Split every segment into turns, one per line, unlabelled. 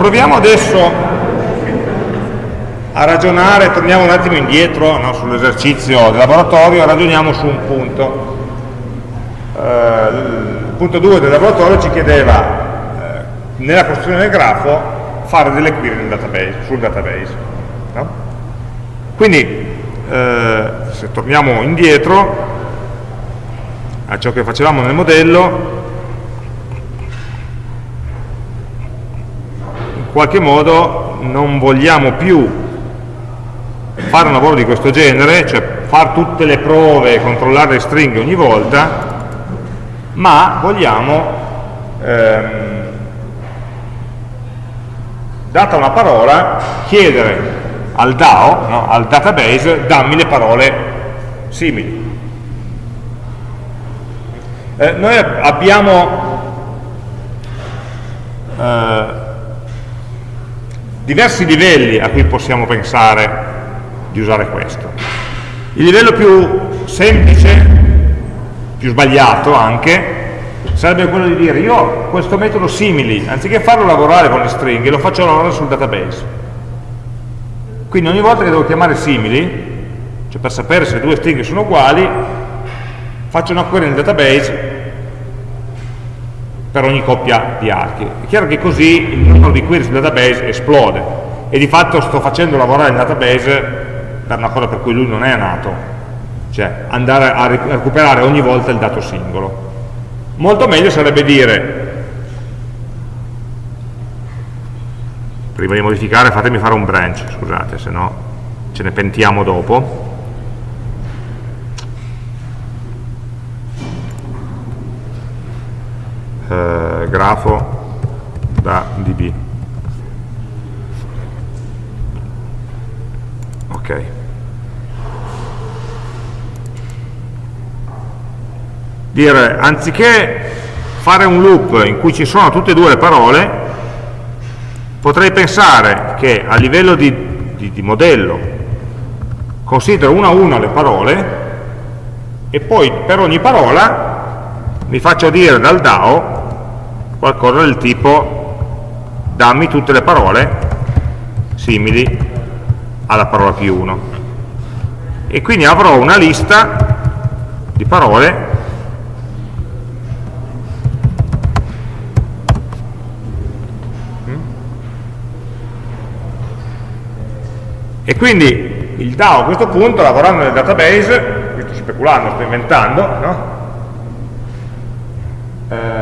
proviamo adesso a ragionare, torniamo un attimo indietro no, sull'esercizio del laboratorio, ragioniamo su un punto. Eh, il punto 2 del laboratorio ci chiedeva, eh, nella costruzione del grafo, fare delle query database, sul database. No? Quindi, eh, se torniamo indietro a ciò che facevamo nel modello, qualche modo non vogliamo più fare un lavoro di questo genere, cioè fare tutte le prove e controllare le stringhe ogni volta, ma vogliamo, ehm, data una parola, chiedere al DAO, no, al database, dammi le parole simili. Eh, noi abbiamo eh, diversi livelli a cui possiamo pensare di usare questo. Il livello più semplice, più sbagliato anche, sarebbe quello di dire io questo metodo simili, anziché farlo lavorare con le stringhe, lo faccio lavorare sul database. Quindi ogni volta che devo chiamare simili, cioè per sapere se due stringhe sono uguali, faccio una query nel database per ogni coppia di archi. È chiaro che così il numero di query sul database esplode e di fatto sto facendo lavorare il database per una cosa per cui lui non è nato, cioè andare a recuperare ogni volta il dato singolo. Molto meglio sarebbe dire, prima di modificare fatemi fare un branch, scusate, se no ce ne pentiamo dopo. Eh, grafo da db. Ok. dire anziché fare un loop in cui ci sono tutte e due le parole potrei pensare che a livello di, di, di modello considero una a una le parole e poi per ogni parola mi faccio dire dal DAO qualcosa del tipo dammi tutte le parole simili alla parola più 1 e quindi avrò una lista di parole E quindi il DAO a questo punto, lavorando nel database, qui sto speculando, sto inventando, no? eh,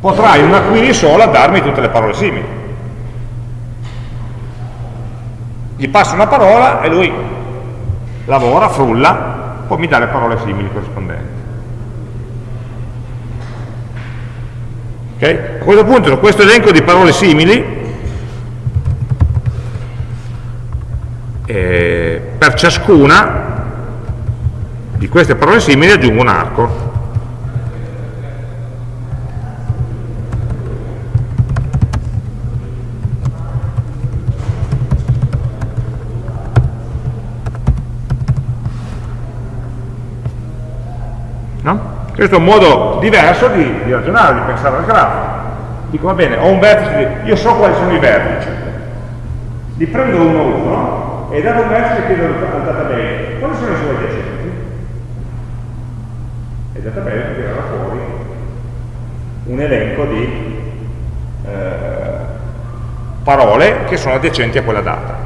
potrà in una query sola darmi tutte le parole simili. Gli passo una parola e lui lavora, frulla, poi mi dà le parole simili corrispondenti. Okay? A questo punto, questo elenco di parole simili, eh, per ciascuna di queste parole simili aggiungo un arco. No? Questo è un modo diverso di, di ragionare, di pensare al grafo. Dico, va bene, ho un vertice, io so quali sono i vertici, li prendo uno a uno, e dato un messaggio chiedo al database quali sono i suoi adiacenti e il database tirerà fuori un elenco di eh, parole che sono adiacenti a quella data.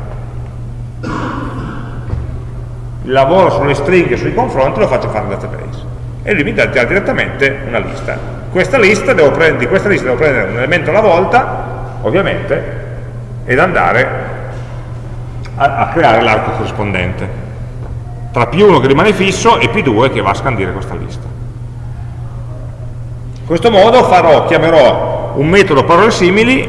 Il lavoro sulle stringhe e sui confronti lo faccio fare al database e lui mi dà direttamente una lista questa lista di questa lista devo prendere un elemento alla volta ovviamente ed andare a, a creare l'arco corrispondente tra P1 che rimane fisso e P2 che va a scandire questa lista. In questo modo farò, chiamerò un metodo parole simili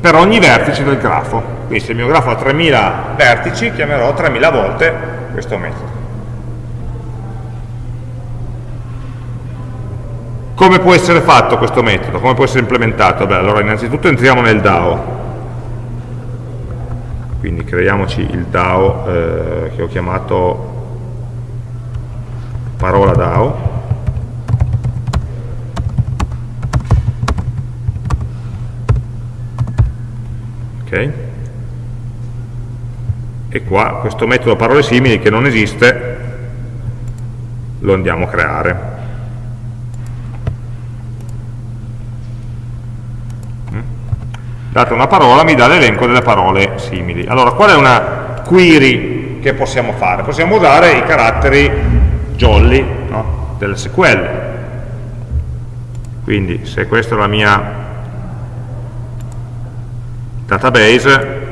per ogni vertice del grafo. Quindi se il mio grafo ha 3000 vertici, chiamerò 3000 volte questo metodo. Come può essere fatto questo metodo? Come può essere implementato? Beh, allora innanzitutto entriamo nel DAO quindi creiamoci il DAO eh, che ho chiamato parola DAO ok? E qua questo metodo parole simili che non esiste lo andiamo a creare. Data una parola mi dà l'elenco delle parole simili. Allora, qual è una query che possiamo fare? Possiamo usare i caratteri jolly no? dell'SQL. Quindi se questa è la mia database,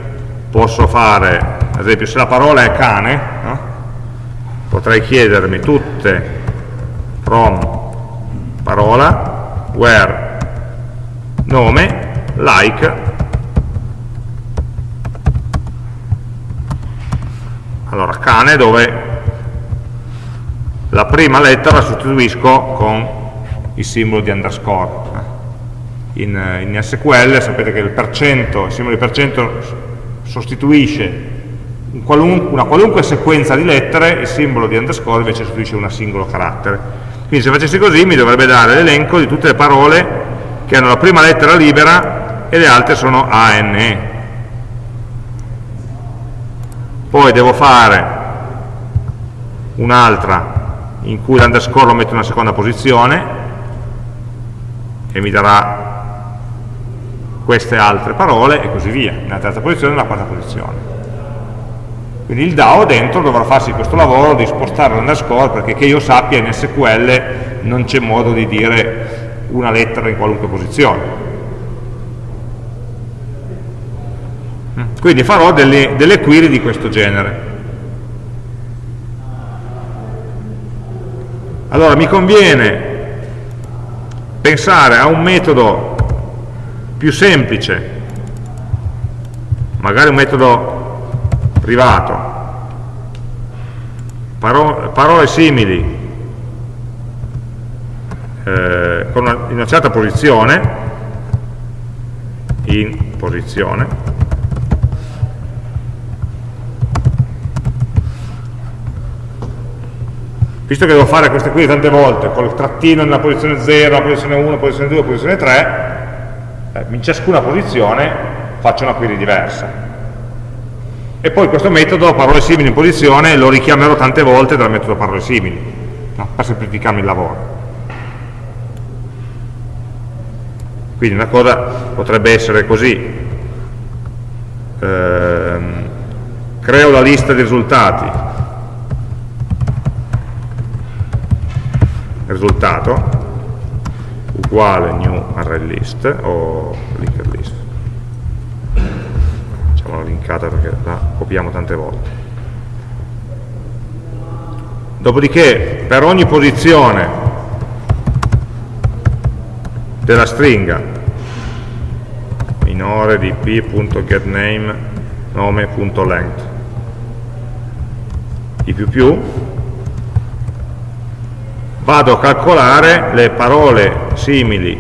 posso fare, ad esempio se la parola è cane, no? potrei chiedermi tutte from parola, where nome, like, allora cane dove la prima lettera la sostituisco con il simbolo di underscore. In, in SQL sapete che il percento, il simbolo di percento sostituisce un qualunque, una qualunque sequenza di lettere, il simbolo di underscore invece sostituisce un singolo carattere. Quindi se facessi così mi dovrebbe dare l'elenco di tutte le parole che hanno la prima lettera libera e le altre sono ANE. Poi devo fare un'altra in cui l'underscore lo metto in una seconda posizione e mi darà queste altre parole e così via, nella terza posizione e nella quarta posizione. Quindi il DAO dentro dovrà farsi questo lavoro di spostare l'underscore perché che io sappia in SQL non c'è modo di dire una lettera in qualunque posizione. Quindi farò delle, delle query di questo genere. Allora mi conviene pensare a un metodo più semplice, magari un metodo privato, paro parole simili eh, con una, in una certa posizione, in posizione, visto che devo fare queste qui tante volte, con il trattino nella posizione 0, la posizione 1, posizione 2, posizione 3, eh, in ciascuna posizione faccio una query diversa. E poi questo metodo, parole simili in posizione, lo richiamerò tante volte dal metodo parole simili, no? per semplificarmi il lavoro. Quindi una cosa potrebbe essere così, ehm, creo la lista di risultati, risultato? Uguale new array list o linked list? Facciamola linkata perché la copiamo tante volte. Dopodiché per ogni posizione della stringa minore di p.getName nome.length i più più vado a calcolare le parole simili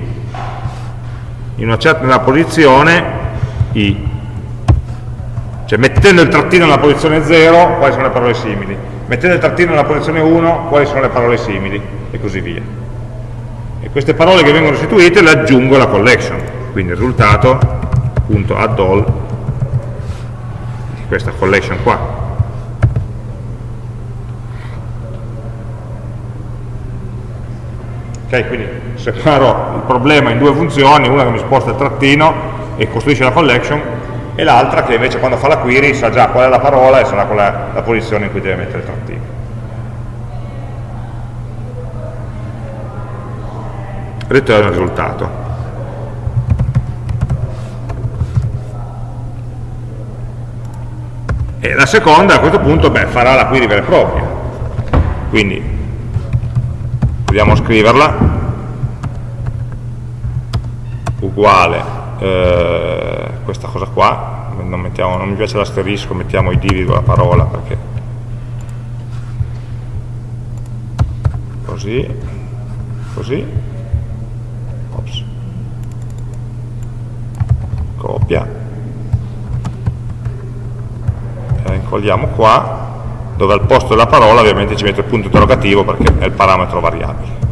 in una certa posizione i. Cioè mettendo il trattino nella posizione 0 quali sono le parole simili? Mettendo il trattino nella posizione 1 quali sono le parole simili? E così via. E queste parole che vengono restituite le aggiungo alla collection. Quindi il risultato punto add all di questa collection qua Okay, quindi separo il problema in due funzioni, una che mi sposta il trattino e costruisce la collection e l'altra che invece quando fa la query sa già qual è la parola e sarà qual è la posizione in cui deve mettere il trattino. Ritorno il risultato. E la seconda a questo punto beh, farà la query vera e propria. Quindi proviamo a scriverla. Uguale eh, questa cosa qua. Non, mettiamo, non mi piace l'asterisco mettiamo i divi la parola perché così così. Ops. copia. La incolliamo qua dove al posto della parola ovviamente ci metto il punto interrogativo perché è il parametro variabile.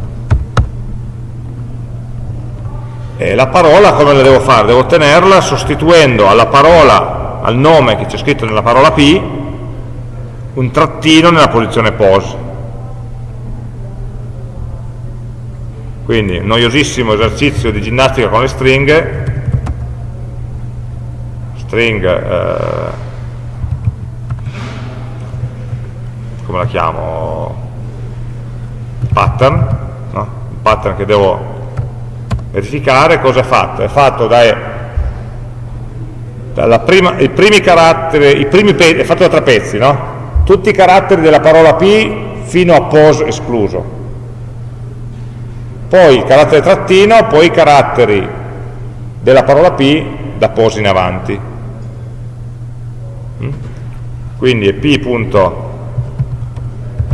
E la parola come la devo fare? Devo ottenerla sostituendo alla parola, al nome che c'è scritto nella parola P, un trattino nella posizione pose. Quindi, noiosissimo esercizio di ginnastica con le stringhe, string, eh, come la chiamo? Pattern, no? un pattern che devo verificare cosa è fatto? È fatto dai, prima, i primi caratteri, i primi è fatto da tre pezzi, no? Tutti i caratteri della parola P fino a pose escluso. Poi il carattere trattino, poi i caratteri della parola P da pose in avanti. Mm? Quindi è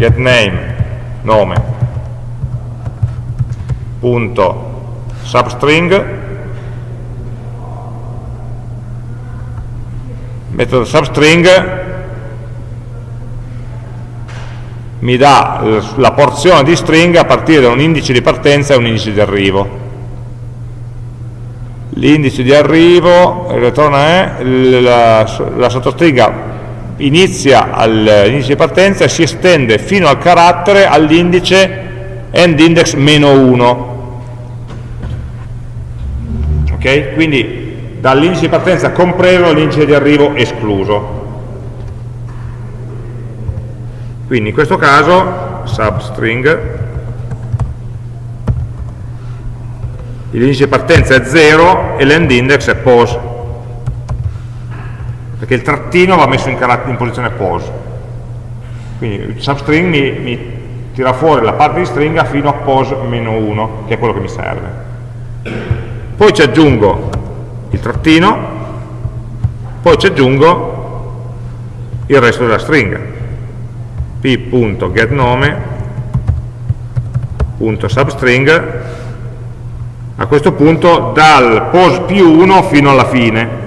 p.getName, nome, punto. Substring. Metodo substring. Mi dà la porzione di string a partire da un indice di partenza e un indice di arrivo. L'indice di arrivo il ritorno è la, la sottostringa inizia all'indice di partenza e si estende fino al carattere all'indice endindex meno 1 ok? Quindi dall'indice di partenza compreso all'indice di arrivo escluso. Quindi in questo caso substring l'indice di partenza è 0 e l'end index è pose perché il trattino va messo in, in posizione pose. Quindi il substring mi, mi, tira fuori la parte di stringa fino a pose meno 1 che è quello che mi serve. Poi ci aggiungo il trattino, poi ci aggiungo il resto della stringa, p.getNome.substring, a questo punto dal pos più 1 fino alla fine.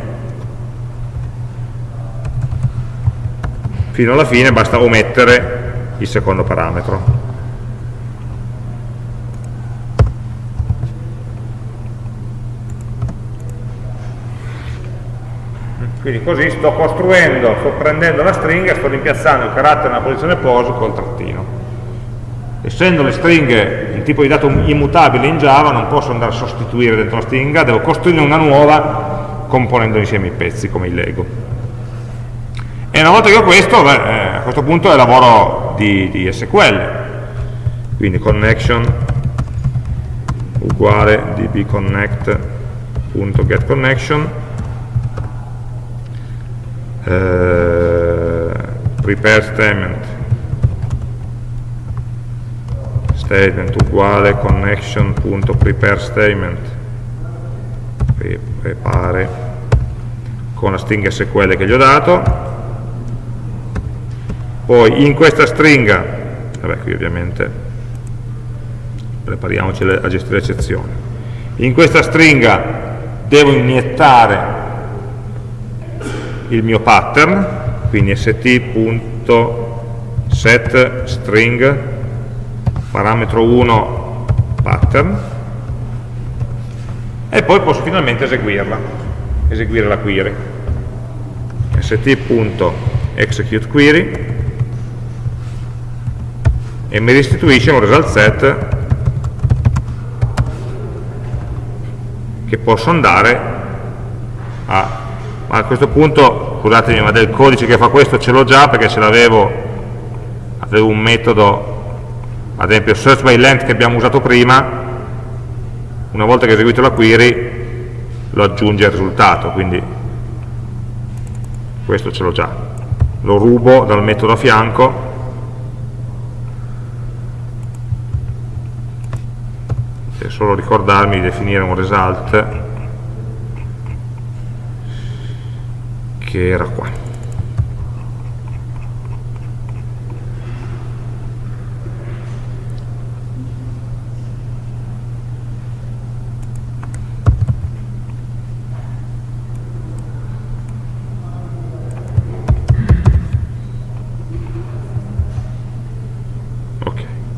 Fino alla fine basta omettere il secondo parametro. Quindi così sto costruendo, sto prendendo la stringa sto rimpiazzando il carattere nella posizione pose col trattino. Essendo le stringhe il tipo di dato immutabile in Java, non posso andare a sostituire dentro la stringa, devo costruire una nuova componendo insieme i pezzi come il Lego. E una volta che ho questo, beh, eh, a questo punto è lavoro di, di SQL. Quindi connection uguale dbconnect.getConnection eh, prepare statement. Statement uguale connection.prepare statement. Prepare con la stringa SQL che gli ho dato poi in questa stringa vabbè qui ovviamente prepariamoci a gestire eccezioni in questa stringa devo iniettare il mio pattern, quindi st.setString parametro 1 pattern e poi posso finalmente eseguirla, eseguire la query. st.executeQuery e mi restituisce un result set che posso andare a ma a questo punto, scusatemi, ma del codice che fa questo ce l'ho già perché ce l'avevo, avevo un metodo, ad esempio search by length che abbiamo usato prima, una volta che ho eseguito la query lo aggiunge al risultato, quindi questo ce l'ho già. Lo rubo dal metodo a fianco, solo ricordarmi di definire un result che era qua.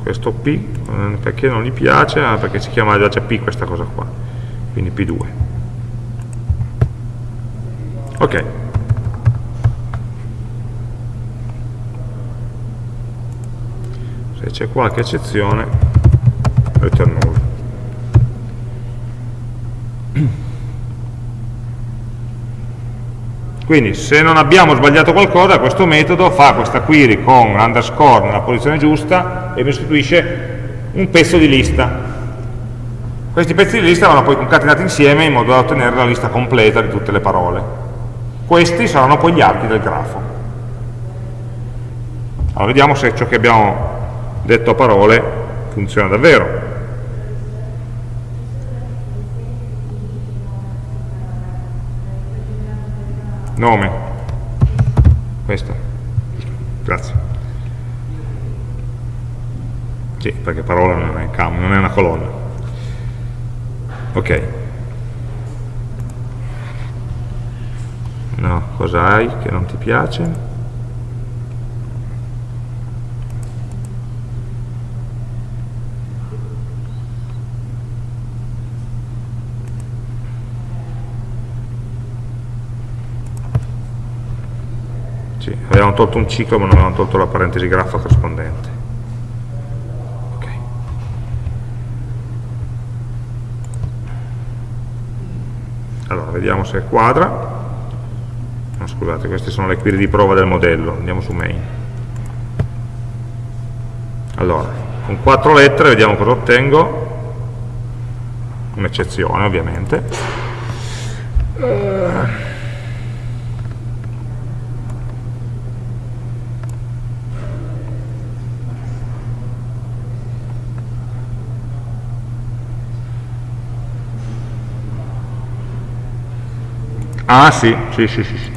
Questo P perché non gli piace? Ah, perché si chiama già P questa cosa qua quindi P2. Ok. Se c'è qualche eccezione, return null. Quindi se non abbiamo sbagliato qualcosa, questo metodo fa questa query con underscore nella posizione giusta e mi restituisce un pezzo di lista. Questi pezzi di lista vanno poi concatenati insieme in modo da ottenere la lista completa di tutte le parole. Questi saranno poi gli archi del grafo. Allora vediamo se ciò che abbiamo detto a parole funziona davvero. Nome. Questo. Grazie. Sì, perché parola non è, non è una colonna. Ok. No, cosa hai che non ti piace? Sì, avevamo tolto un ciclo ma non avevamo tolto la parentesi graffa corrispondente. Allora vediamo se quadra. No, scusate queste sono le query di prova del modello. Andiamo su main. Allora con quattro lettere vediamo cosa ottengo. Un'eccezione ovviamente. Uh. Ah sì, sì, sì, sì.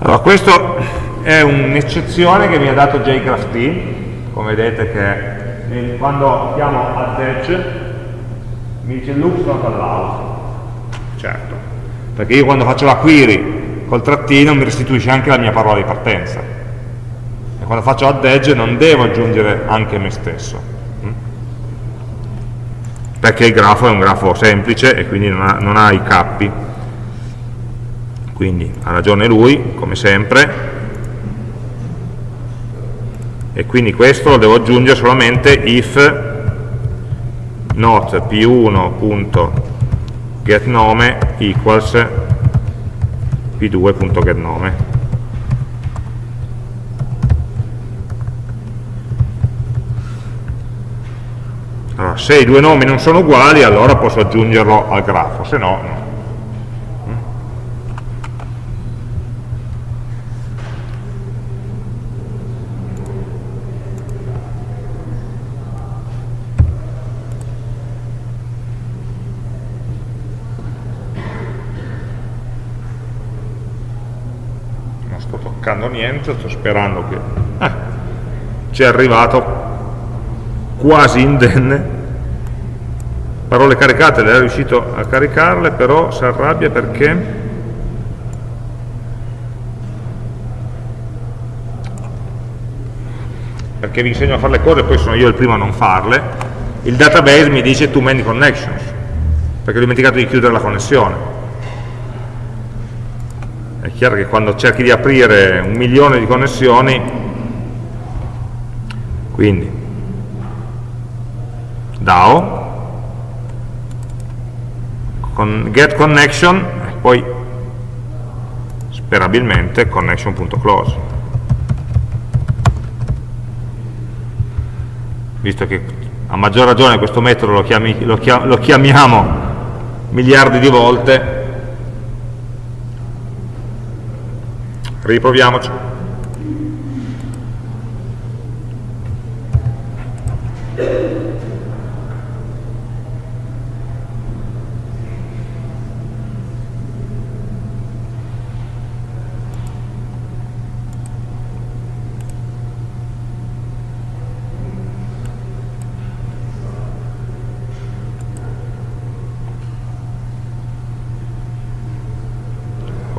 Allora, questo è un'eccezione che mi ha dato JGraphT, come vedete che quando chiamo add edge mi dice looks not allowed. Certo, perché io quando faccio la query col trattino mi restituisce anche la mia parola di partenza. E quando faccio add edge non devo aggiungere anche me stesso. Mm? Perché il grafo è un grafo semplice e quindi non ha, non ha i cappi quindi ha ragione lui come sempre. E quindi questo lo devo aggiungere solamente if not p1.getNome equals p2.getNome allora, se i due nomi non sono uguali allora posso aggiungerlo al grafo se no no toccando niente, sto sperando che eh, ci è arrivato quasi indenne. Parole caricate, lei è riuscito a caricarle però si arrabbia perché? Perché vi insegno a fare le cose e poi sono io il primo a non farle. Il database mi dice too many connections perché ho dimenticato di chiudere la connessione chiaro che quando cerchi di aprire un milione di connessioni quindi DAO con get connection e poi sperabilmente connection.close visto che a maggior ragione questo metodo lo, chiami, lo, chiam, lo chiamiamo miliardi di volte riproviamoci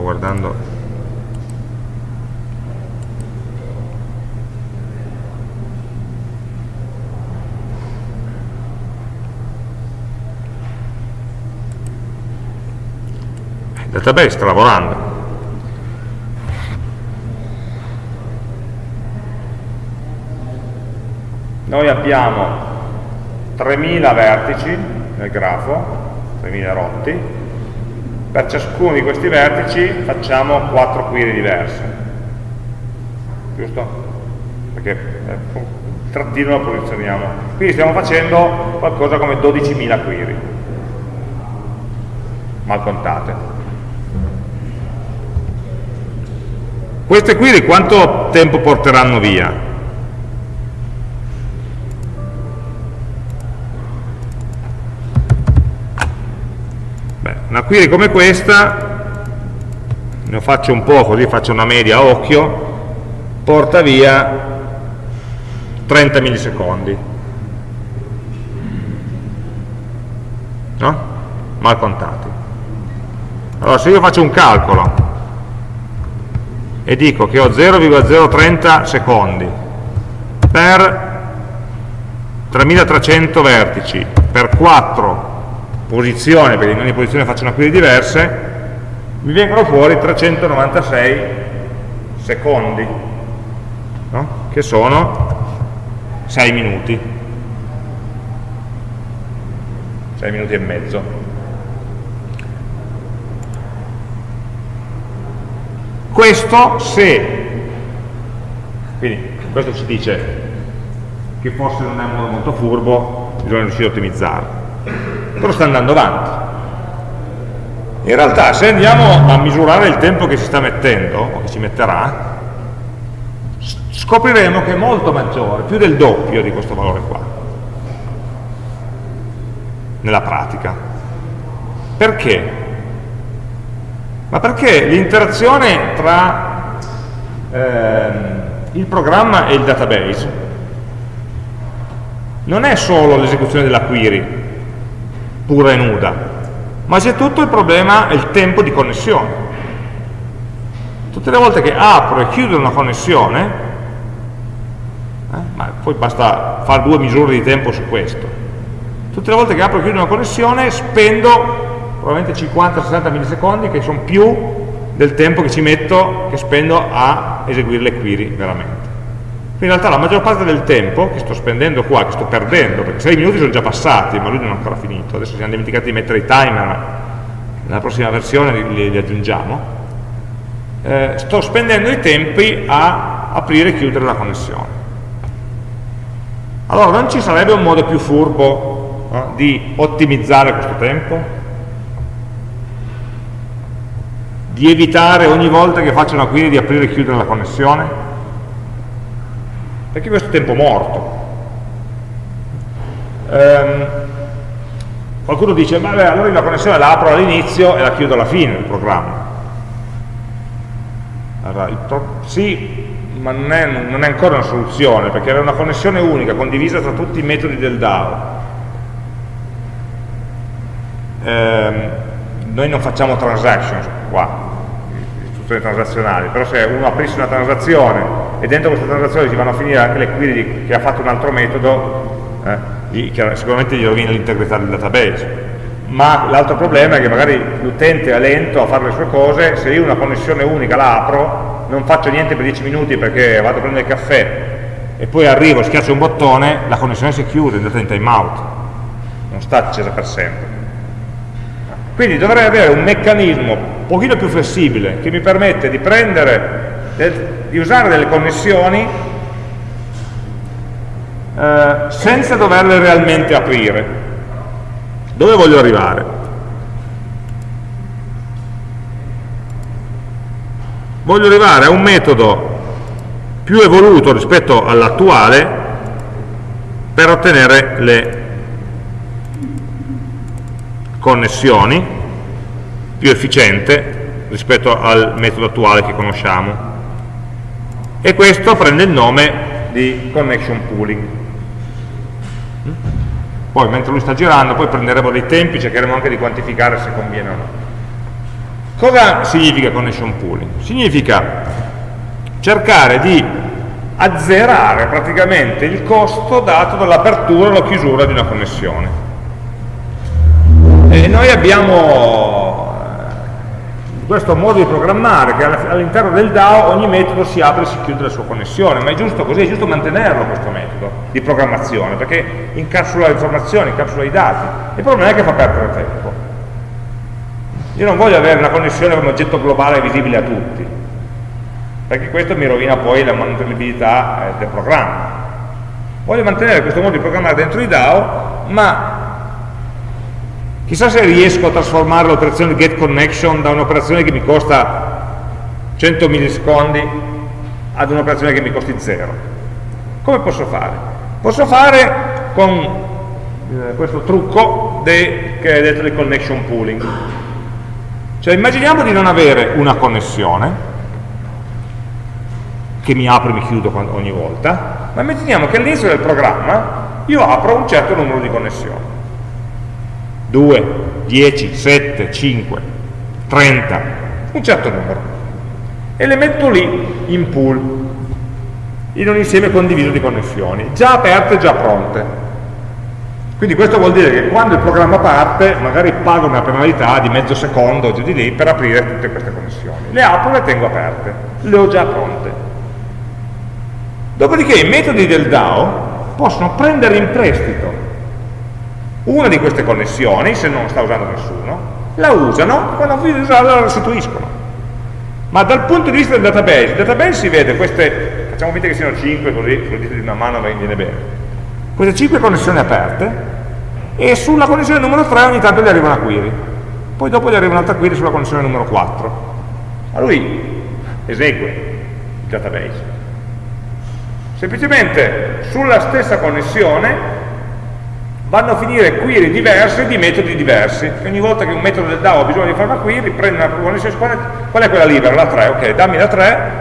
guardando database sta lavorando. Noi abbiamo 3000 vertici nel grafo, 3000 rotti, per ciascuno di questi vertici facciamo 4 query diverse, giusto? Perché eh, trattino lo posizioniamo. Quindi stiamo facendo qualcosa come 12.000 query, mal contate. Queste query quanto tempo porteranno via? Una query come questa, ne faccio un po' così faccio una media a occhio, porta via 30 millisecondi. No? Mal contati. Allora se io faccio un calcolo e dico che ho 0,030 secondi per 3300 vertici per 4 posizione, perché in ogni posizione faccio una query diverse, mi vengono fuori 396 secondi, no? che sono 6 minuti, 6 minuti e mezzo. Questo se, quindi questo ci dice che forse non è un modo molto furbo, bisogna riuscire a ottimizzarlo però sta andando avanti. In realtà se andiamo a misurare il tempo che si sta mettendo, o che ci metterà, scopriremo che è molto maggiore, più del doppio di questo valore qua, nella pratica. Perché? Ma perché l'interazione tra eh, il programma e il database non è solo l'esecuzione della query, pura e nuda, ma c'è tutto il problema, il tempo di connessione. Tutte le volte che apro e chiudo una connessione, eh, ma poi basta fare due misure di tempo su questo, tutte le volte che apro e chiudo una connessione spendo probabilmente 50-60 millisecondi che sono più del tempo che ci metto, che spendo a eseguire le query veramente in realtà la maggior parte del tempo che sto spendendo qua, che sto perdendo, perché 6 minuti sono già passati, ma lui non è ancora finito, adesso siamo dimenticati di mettere i timer, nella prossima versione li, li aggiungiamo, eh, sto spendendo i tempi a aprire e chiudere la connessione. Allora non ci sarebbe un modo più furbo no, di ottimizzare questo tempo? Di evitare ogni volta che faccio una query di aprire e chiudere la connessione? perché questo è tempo morto. Um, qualcuno dice, beh, allora io la connessione la apro all'inizio e la chiudo alla fine del programma. Allora, sì, ma non è, non è, ancora una soluzione, perché era una connessione unica, condivisa tra tutti i metodi del DAO. Um, noi non facciamo transactions qua, istruzioni transazionali, però se uno aprisse una transazione e dentro questa transazione ci vanno a finire anche le query che ha fatto un altro metodo, eh, sicuramente gli rovina l'integrità del database. Ma l'altro problema è che magari l'utente è lento a fare le sue cose, se io una connessione unica la apro, non faccio niente per 10 minuti perché vado a prendere il caffè e poi arrivo, schiaccio un bottone, la connessione si chiude, è andata in timeout, non sta accesa per sempre. Quindi dovrei avere un meccanismo un pochino più flessibile che mi permette di prendere, di usare delle connessioni eh, senza doverle realmente aprire. Dove voglio arrivare? Voglio arrivare a un metodo più evoluto rispetto all'attuale per ottenere le connessioni più efficiente rispetto al metodo attuale che conosciamo. E questo prende il nome di connection pooling. Poi mentre lui sta girando poi prenderemo dei tempi cercheremo anche di quantificare se conviene o no. Cosa significa connection pooling? significa cercare di azzerare praticamente il costo dato dall'apertura o la chiusura di una connessione e noi abbiamo questo modo di programmare che all'interno del DAO ogni metodo si apre e si chiude la sua connessione, ma è giusto così, è giusto mantenerlo questo metodo di programmazione, perché incapsula le informazioni, incapsula i dati. Il problema è che fa perdere tempo. Io non voglio avere una connessione come oggetto globale visibile a tutti, perché questo mi rovina poi la mantenibilità eh, del programma. Voglio mantenere questo modo di programmare dentro i DAO, ma Chissà se riesco a trasformare l'operazione get connection da un'operazione che mi costa 100 millisecondi ad un'operazione che mi costi 0. Come posso fare? Posso fare con eh, questo trucco che è detto di connection pooling. Cioè immaginiamo di non avere una connessione che mi apro e mi chiudo ogni volta, ma immaginiamo che all'inizio del programma io apro un certo numero di connessioni 2, 10, 7, 5, 30, un certo numero, e le metto lì in pool, in un insieme condiviso di connessioni, già aperte, già pronte. Quindi questo vuol dire che quando il programma parte, magari pago una penalità di mezzo secondo giù di lì per aprire tutte queste connessioni. Le apro e le tengo aperte, le ho già pronte. Dopodiché i metodi del DAO possono prendere in prestito una di queste connessioni, se non sta usando nessuno, la usano, quando vogliono usarla la restituiscono. Ma dal punto di vista del database, il database si vede queste, facciamo finta che siano 5 così, sul dito di una mano viene bene, queste 5 connessioni aperte e sulla connessione numero 3 ogni tanto gli arriva una query, poi dopo gli arriva un'altra query sulla connessione numero 4. A lui esegue il database. Semplicemente sulla stessa connessione vanno a finire query diverse di metodi diversi. Ogni volta che un metodo del DAO ha bisogno di fare una query, prende una connessione, qual è quella libera? La 3, ok, dammi la 3,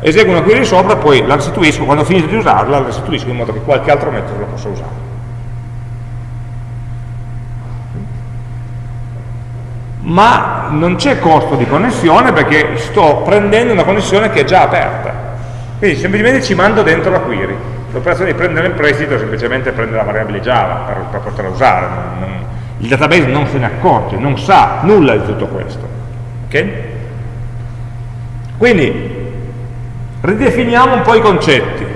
eseguo una query sopra, poi la restituisco, quando ho finito di usarla, la restituisco in modo che qualche altro metodo la possa usare. Ma non c'è costo di connessione perché sto prendendo una connessione che è già aperta. Quindi semplicemente ci mando dentro la query l'operazione di prendere in prestito è semplicemente prendere la variabile Java per, per poterla usare, non, non, il database non se ne accorge, non sa nulla di tutto questo. Okay? Quindi ridefiniamo un po' i concetti.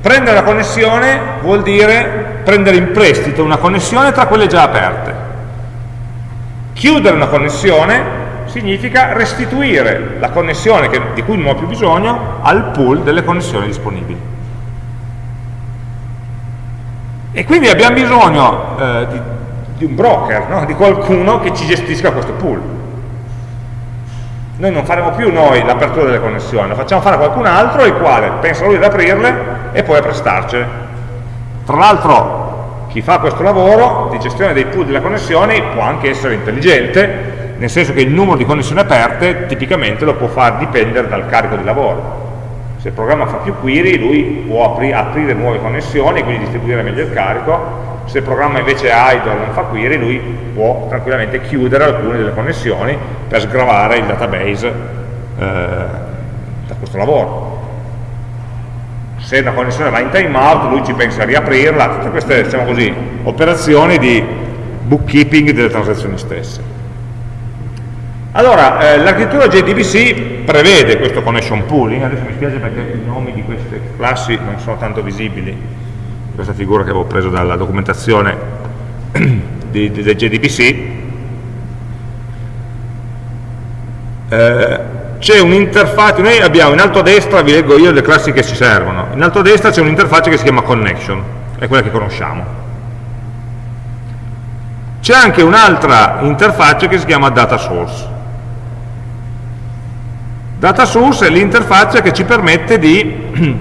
Prendere la connessione vuol dire prendere in prestito una connessione tra quelle già aperte. Chiudere una connessione significa restituire la connessione che, di cui non ho più bisogno al pool delle connessioni disponibili. E quindi abbiamo bisogno eh, di, di, un broker, no? di qualcuno che ci gestisca questo pool. Noi non faremo più noi l'apertura delle connessioni, lo facciamo fare a qualcun altro il quale pensa lui ad aprirle e poi a prestarcele. Tra l'altro chi fa questo lavoro di gestione dei pool delle connessioni può anche essere intelligente, nel senso che il numero di connessioni aperte tipicamente lo può far dipendere dal carico di lavoro se il programma fa più query, lui può apri aprire nuove connessioni e quindi distribuire meglio il carico. Se il programma invece è idle non fa query, lui può tranquillamente chiudere alcune delle connessioni per sgravare il database eh, da questo lavoro. Se una connessione va in timeout, lui ci pensa a riaprirla, tutte queste diciamo così, operazioni di bookkeeping delle transazioni stesse. Allora, eh, l'architettura JDBC prevede questo connection pooling, adesso mi spiace perché i nomi di queste classi non sono tanto visibili, questa figura che avevo preso dalla documentazione di, di, del JDBC, eh, c'è un'interfaccia, noi abbiamo in alto a destra, vi leggo io le classi che ci servono, in alto a destra c'è un'interfaccia che si chiama connection, è quella che conosciamo. C'è anche un'altra interfaccia che si chiama data source. Data source è l'interfaccia che ci permette di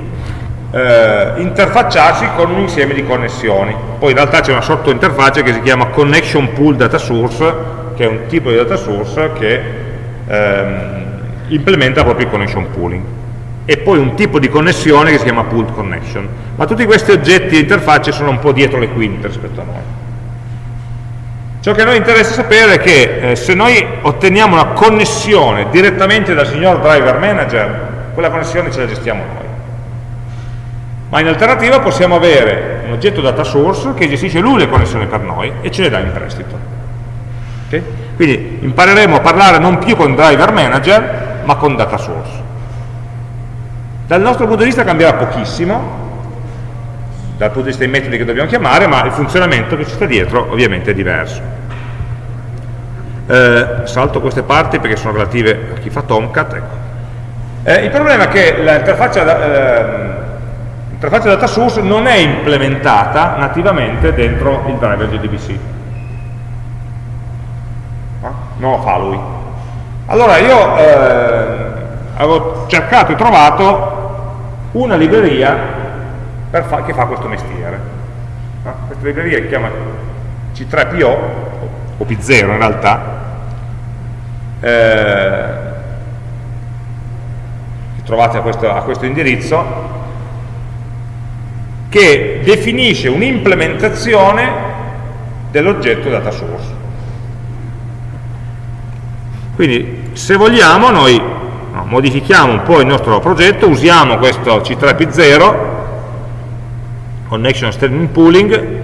eh, interfacciarsi con un insieme di connessioni. Poi in realtà c'è una sottointerfaccia che si chiama connection pool data source, che è un tipo di data source che ehm, implementa proprio il connection pooling. E poi un tipo di connessione che si chiama pooled connection. Ma tutti questi oggetti e interfacce sono un po' dietro le quinte rispetto a noi. Ciò che a noi interessa sapere è che eh, se noi otteniamo una connessione direttamente dal signor driver manager, quella connessione ce la gestiamo noi. Ma in alternativa possiamo avere un oggetto data source che gestisce lui le connessioni per noi e ce le dà in prestito. Okay? Quindi impareremo a parlare non più con driver manager, ma con data source. Dal nostro punto di vista cambierà pochissimo, dal punto di vista dei metodi che dobbiamo chiamare, ma il funzionamento che ci sta dietro ovviamente è diverso. Eh, salto queste parti perché sono relative a chi fa Tomcat. Ecco. Eh, il problema è che l'interfaccia eh, data source non è implementata nativamente dentro il driver JDBC. No? Non lo fa lui. Allora io eh, avevo cercato e trovato una libreria fa, che fa questo mestiere. No? Questa libreria si chiama C3PO, o P0 in realtà, eh, trovate a questo, a questo indirizzo, che definisce un'implementazione dell'oggetto data source. Quindi se vogliamo noi no, modifichiamo un po' il nostro progetto, usiamo questo C3P0 connection streaming pooling,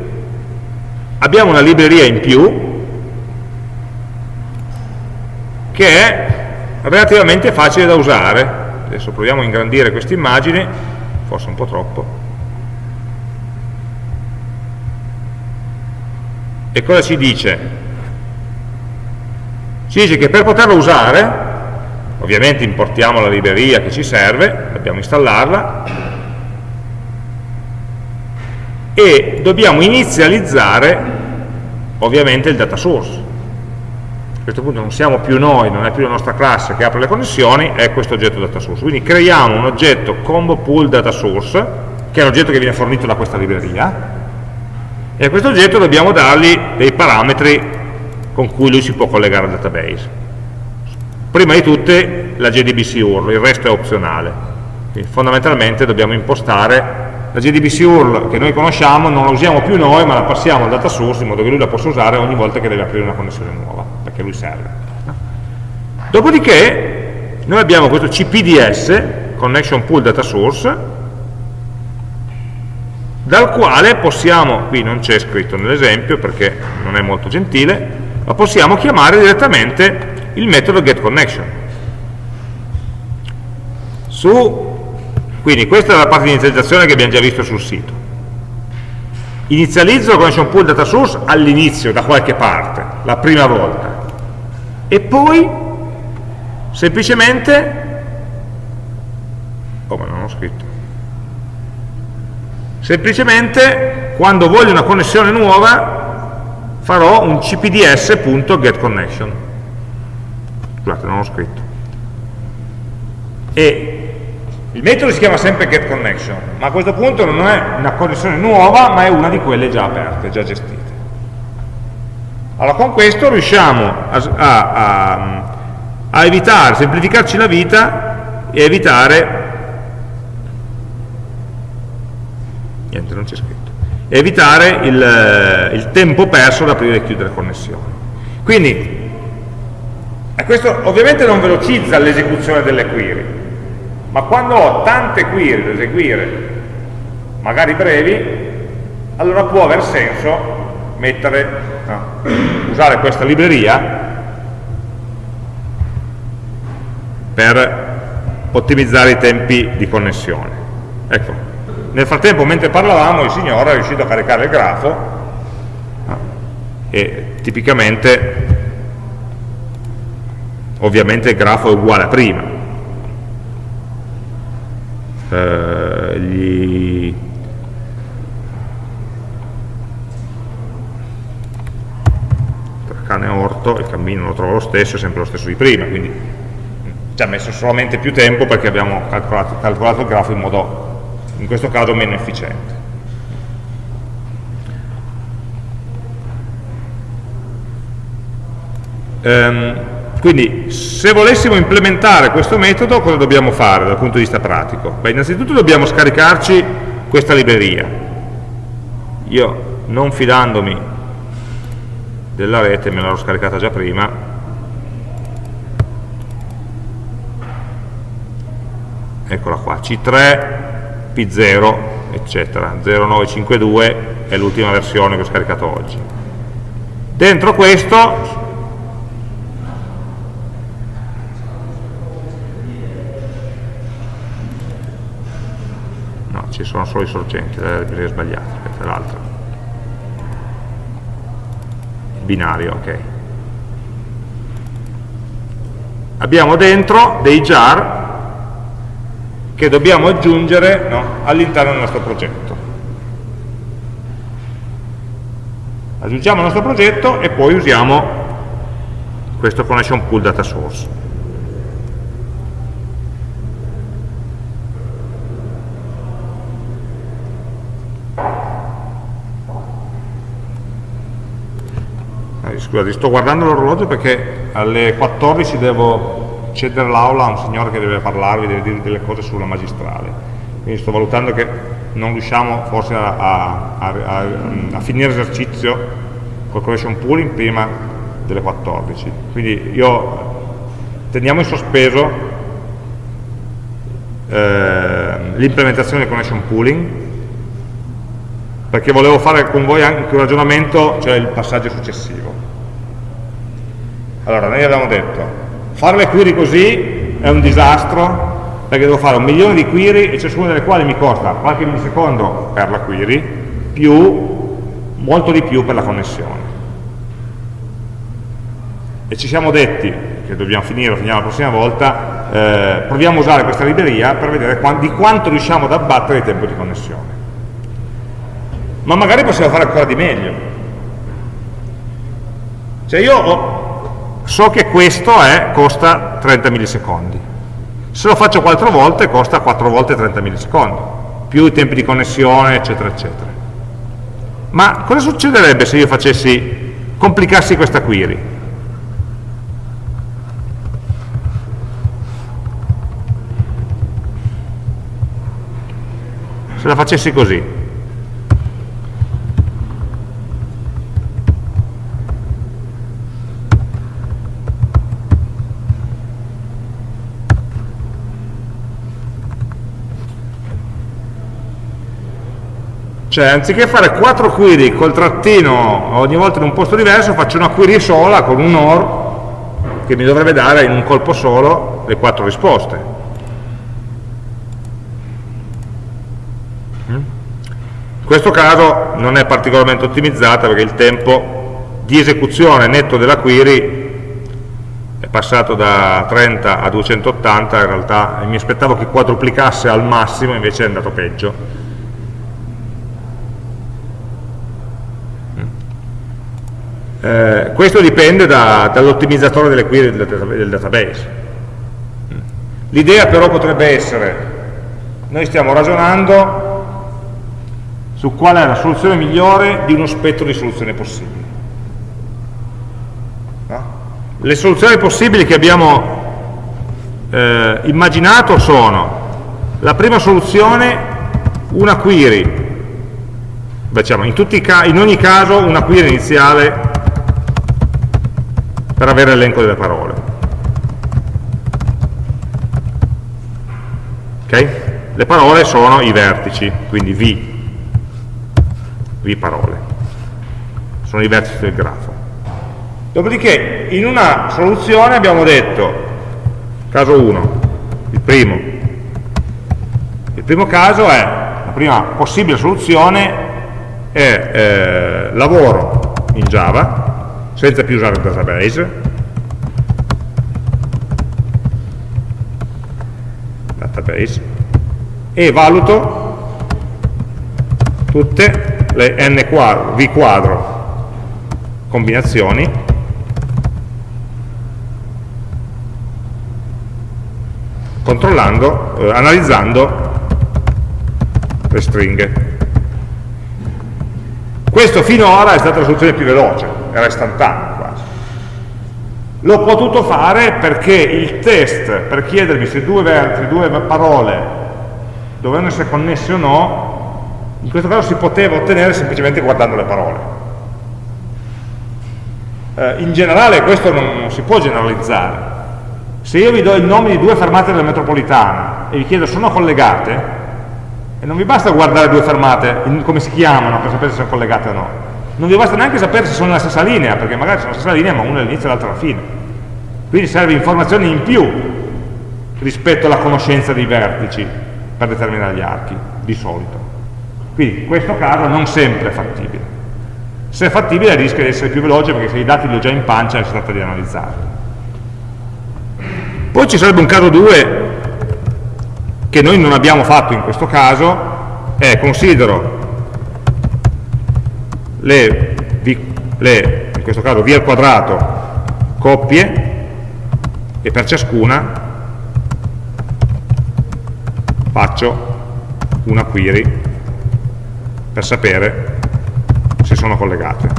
abbiamo una libreria in più che è relativamente facile da usare. Adesso proviamo a ingrandire questa immagine, forse un po' troppo. E cosa ci dice? Ci dice che per poterla usare, ovviamente importiamo la libreria che ci serve, dobbiamo installarla, e dobbiamo inizializzare ovviamente il data source. A questo punto non siamo più noi, non è più la nostra classe che apre le connessioni, è questo oggetto data source. Quindi creiamo un oggetto combo pool data source, che è l'oggetto che viene fornito da questa libreria, e a questo oggetto dobbiamo dargli dei parametri con cui lui si può collegare al database. Prima di tutte la JDBC URL, il resto è opzionale. Quindi fondamentalmente dobbiamo impostare la JDBC URL che noi conosciamo non la usiamo più noi, ma la passiamo al data source in modo che lui la possa usare ogni volta che deve aprire una connessione nuova, perché lui serve. Dopodiché noi abbiamo questo CPDS, Connection Pool Data Source, dal quale possiamo, qui non c'è scritto nell'esempio perché non è molto gentile, ma possiamo chiamare direttamente il metodo getConnection. Su quindi questa è la parte di inizializzazione che abbiamo già visto sul sito. Inizializzo connection pool data source all'inizio, da qualche parte, la prima volta. E poi, semplicemente, oh ma non ho scritto, semplicemente, quando voglio una connessione nuova, farò un cpds.getConnection. Scusate, non ho scritto. E il metodo si chiama sempre getConnection, ma a questo punto non è una connessione nuova, ma è una di quelle già aperte, già gestite. Allora con questo riusciamo a, a, a, a evitare, semplificarci la vita e evitare niente, non c'è scritto, evitare il, il, tempo perso ad aprire e chiudere connessioni. Quindi, questo ovviamente non velocizza l'esecuzione delle query, ma quando ho tante query da eseguire, magari brevi, allora può aver senso mettere, no, usare questa libreria per ottimizzare i tempi di connessione. Ecco, nel frattempo mentre parlavamo il signore è riuscito a caricare il grafo e tipicamente ovviamente il grafo è uguale a prima eh, gli cane orto il cammino lo trovo lo stesso, è sempre lo stesso di prima, quindi ci ha messo solamente più tempo perché abbiamo calcolato, calcolato il grafo in modo, in questo caso, meno efficiente. Um, quindi se volessimo implementare questo metodo cosa dobbiamo fare dal punto di vista pratico? Beh, innanzitutto dobbiamo scaricarci questa libreria. Io non fidandomi della rete, me l'ho scaricata già prima, eccola qua, C3, P0, eccetera, 0952 è l'ultima versione che ho scaricato oggi. Dentro questo ci sono solo i sorgenti, le librerie sbagliate, aspetta l'altra. Binario, ok. Abbiamo dentro dei jar che dobbiamo aggiungere no, all'interno del nostro progetto. Aggiungiamo il nostro progetto e poi usiamo questo connection pool data source. Scusate, sto guardando l'orologio perché alle 14 devo cedere l'aula a un signore che deve parlarvi, deve dire delle cose sulla magistrale. Quindi sto valutando che non riusciamo forse a, a, a, a finire l'esercizio col collection pooling prima delle 14. Quindi io teniamo in sospeso eh, l'implementazione del connection pooling perché volevo fare con voi anche un ragionamento, cioè il passaggio successivo. Allora, noi abbiamo detto, fare le query così è un disastro, perché devo fare un milione di query e ciascuna delle quali mi costa qualche millisecondo per la query, più molto di più per la connessione. E ci siamo detti, che dobbiamo finire, finiamo la prossima volta, eh, proviamo a usare questa libreria per vedere di quanto riusciamo ad abbattere il tempo di connessione. Ma magari possiamo fare ancora di meglio. Cioè io ho, so che questo è, costa 30 millisecondi. Se lo faccio 4 volte costa 4 volte 30 millisecondi, più i tempi di connessione, eccetera, eccetera. Ma cosa succederebbe se io facessi, complicassi questa query? Se la facessi così. Cioè, anziché fare quattro query col trattino ogni volta in un posto diverso, faccio una query sola con un OR che mi dovrebbe dare in un colpo solo le quattro risposte. Mm? In questo caso non è particolarmente ottimizzata perché il tempo di esecuzione netto della query è passato da 30 a 280, in realtà mi aspettavo che quadruplicasse al massimo, invece è andato peggio Eh, questo dipende da, dall'ottimizzatore delle query del, del database. L'idea però potrebbe essere, noi stiamo ragionando su qual è la soluzione migliore di uno spettro di soluzioni possibili. No? Le soluzioni possibili che abbiamo eh, immaginato sono la prima soluzione, una query, diciamo, in, in ogni caso una query iniziale per avere l'elenco delle parole. Ok? Le parole sono i vertici, quindi V, V parole, sono i vertici del grafo. Dopodiché in una soluzione abbiamo detto, caso 1, il primo, il primo caso è, la prima possibile soluzione è eh, lavoro in Java, senza più usare il database. Database. E valuto tutte le n quadro, v quadro combinazioni. Controllando, eh, analizzando le stringhe. Questo finora è stata la soluzione più veloce era istantaneo quasi. L'ho potuto fare perché il test per chiedermi se due vertici, due parole dovevano essere connesse o no, in questo caso si poteva ottenere semplicemente guardando le parole. Eh, in generale questo non, non si può generalizzare. Se io vi do il nome di due fermate della metropolitana e vi chiedo sono collegate, e non vi basta guardare due fermate, in, come si chiamano per sapere se sono collegate o no non vi basta neanche sapere se sono nella stessa linea, perché magari sono nella stessa linea ma una all'inizio e l'altra alla fine. Quindi serve informazioni in più rispetto alla conoscenza dei vertici per determinare gli archi. di solito. Quindi in questo caso non sempre è fattibile. Se è fattibile rischia di essere più veloce perché se i dati li ho già in pancia e si tratta di analizzarli. Poi ci sarebbe un caso 2 che noi non abbiamo fatto in questo caso, è considero le, le in questo caso v al quadrato coppie e per ciascuna faccio una query per sapere se sono collegate.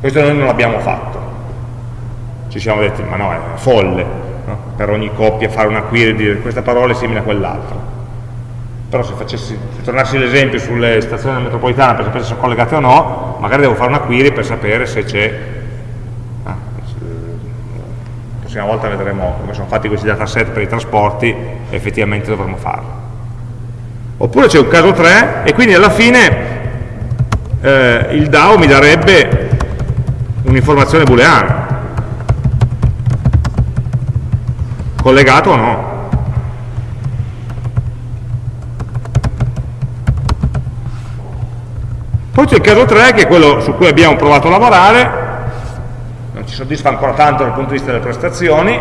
Questo noi non l'abbiamo fatto. Ci siamo detti, ma no, è folle, no? per ogni coppia fare una query e dire questa parola è simile a quell'altra. Però se, facessi, se tornassi l'esempio sulle stazioni metropolitane per sapere se sono collegate o no, magari devo fare una query per sapere se c'è ah, la prossima volta vedremo come sono fatti questi dataset per i trasporti effettivamente dovremo farlo. Oppure c'è un caso 3 e quindi alla fine eh, il DAO mi darebbe un'informazione booleana. Collegato o no poi c'è il caso 3 che è quello su cui abbiamo provato a lavorare. Non ci soddisfa ancora tanto dal punto di vista delle prestazioni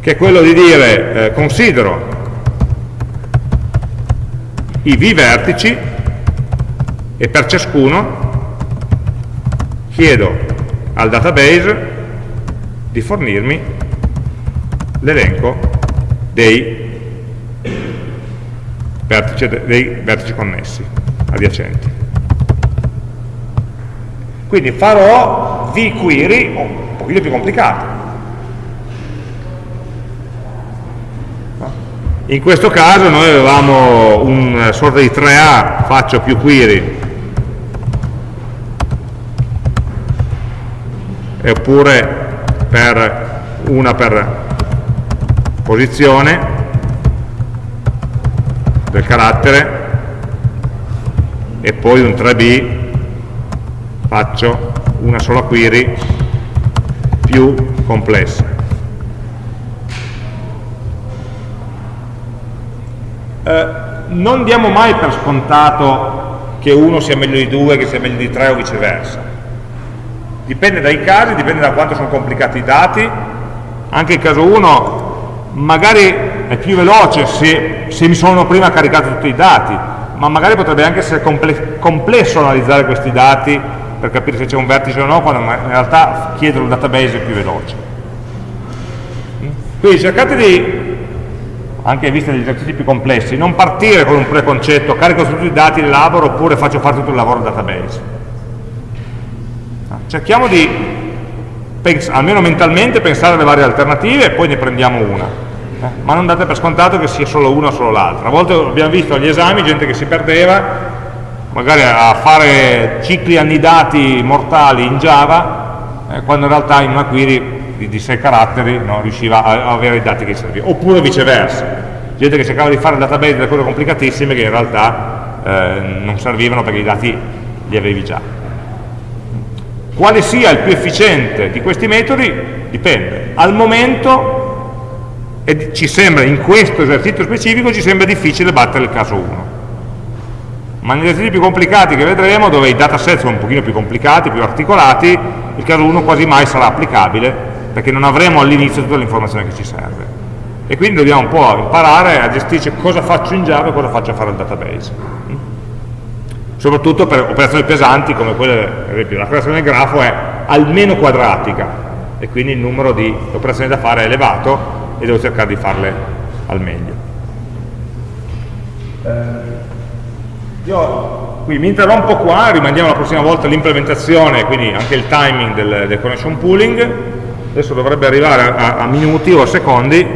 che è quello di dire eh, considero i v vertici e per ciascuno chiedo al database di fornirmi l'elenco dei dei vertici connessi, adiacenti. Quindi farò vQuery un pochino più complicato, In questo caso noi avevamo una sorta di 3A, faccio più query, oppure per una per posizione del carattere e poi un 3B faccio una sola query più complessa Eh, non diamo mai per scontato che uno sia meglio di due, che sia meglio di tre o viceversa. Dipende dai casi, dipende da quanto sono complicati i dati. Anche il caso 1 magari è più veloce se, se mi sono prima caricato tutti i dati, ma magari potrebbe anche essere comple complesso analizzare questi dati per capire se c'è un vertice o no, quando in realtà chiedere un database più veloce. Quindi cercate di anche in vista degli esercizi più complessi, non partire con un preconcetto, carico tutti i dati, elaboro oppure faccio fare tutto il lavoro al database. Cerchiamo di, almeno mentalmente, pensare alle varie alternative e poi ne prendiamo una. Ma non date per scontato che sia solo una o solo l'altra. A volte abbiamo visto agli esami gente che si perdeva, magari a fare cicli annidati mortali in Java, eh, quando in realtà in una query di, di sei caratteri no, riusciva a, a, avere i dati che servivano, oppure viceversa, gente che cercava di fare database delle cose complicatissime che in realtà eh, non servivano perché i dati li avevi già. Quale sia il più efficiente di questi metodi dipende. Al momento ci sembra, in questo esercizio specifico, ci sembra difficile battere il caso 1 ma negli esercizi più complicati che vedremo, dove i dataset sono un pochino più complicati, più articolati, il caso 1 quasi mai sarà applicabile perché non avremo all'inizio tutta l'informazione che ci serve. E quindi dobbiamo un po' imparare a gestirci cosa faccio in Java e cosa faccio a fare il database. Soprattutto per operazioni pesanti come quelle, per esempio la creazione del grafo è almeno quadratica e quindi il numero di operazioni da fare è elevato e devo cercare di farle al meglio. Eh, io qui mi interrompo qua, rimandiamo la prossima volta l'implementazione, quindi anche il timing del, del connection pooling adesso dovrebbe arrivare a, a minuti o a secondi